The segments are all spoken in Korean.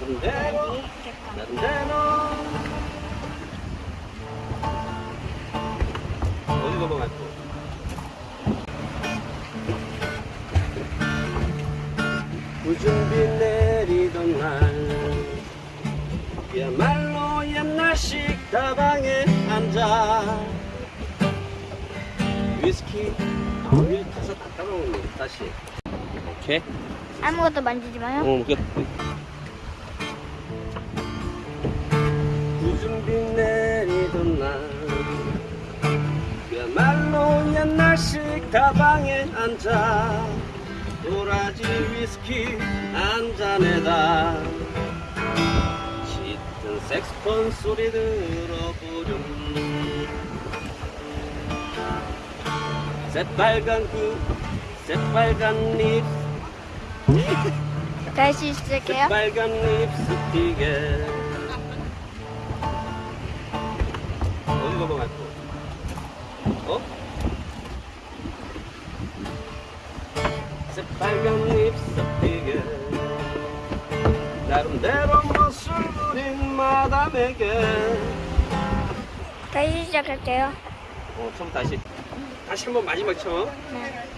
나름대로 나름대로 어디 넘어갔고 구준비 내리던 날 그야말로 옛날 식 다방에 앉아. 위스키 우리 타서 다 따라오는 다시. 오케이. 아무것도 만지지 마요. 어, 끝. 구준비 내리던 날 그야말로 옛날식 다방에 앉아 도라지 위스키 한 잔에다 짙은 색스폰 소리 들어보렴 새빨간 그 새빨간 립 다시 시작해요. 빨간 립스틱에 어디 넘어갔고. 어? 새빨간 립스틱에 나름대로 멋을 부린 마담에게. 다시 시작할게요. 어 처음 다시. 다시 한번 마지막 처음. 네.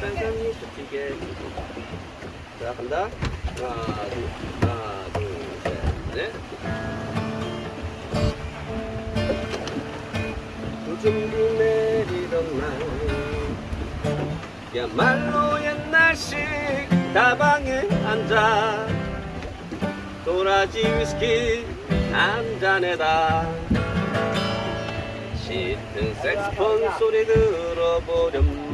빨간 립스틱에 자 간다. 하나 둘 하나 둘셋넷. 요 야말로 옛날식 다방에 앉아. 도라지 위스키 한 잔에다. 짙은 색스폰 소리 들어보렴.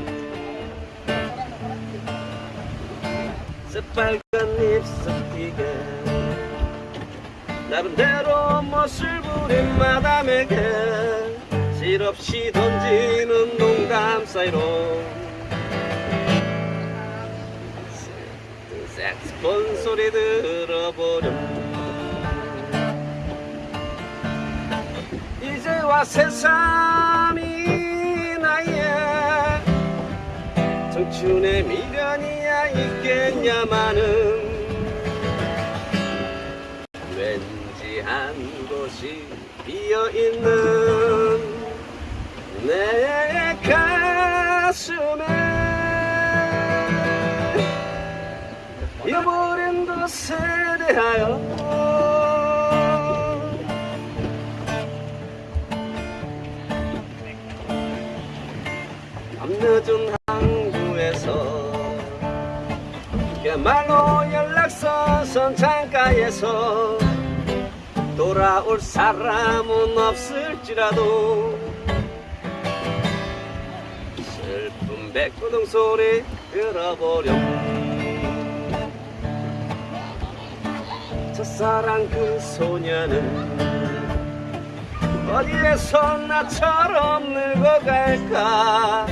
새빨간 립스틱에 나름대로 멋을 부린 마담에게 실없이 던지는 농담 사이로 색스폰 소리 들어보렴. 이제와 새삼이 나의 청춘의 미련이야 있겠냐마는 왠지 한 곳이 비어있는 내 가슴에 잃어버린 것에 대하여 밤늦은 항구에서 그야말로 연락선 선창가에서 돌아올 사람은 없을지라도 슬픈 백구동 소리 들어보렴 첫사랑 그 소녀는 어디에서 나처럼 늙어갈까?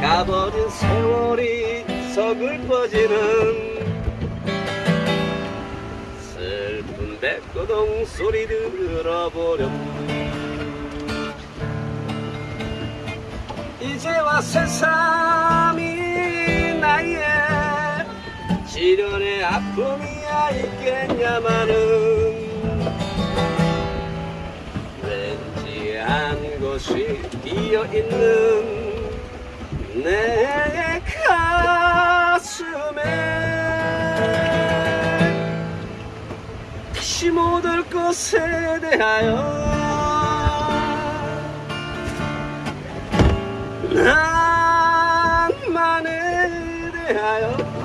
가버린 세월이 서글퍼지는 슬픈 백고동 소리 들어보렴. 이제와 새삼 시련의 아픔이야 있겠냐마는. 왠지 한 곳이 비어있는 내 가슴에. 다시 못올 것에 대하여 낭만에 대하여